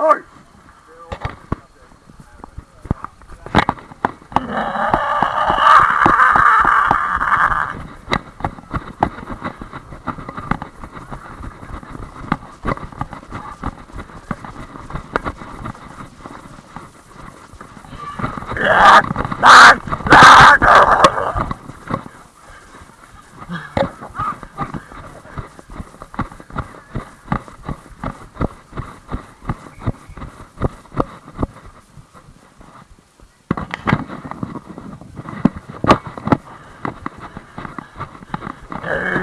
Oi! Ah! Arr.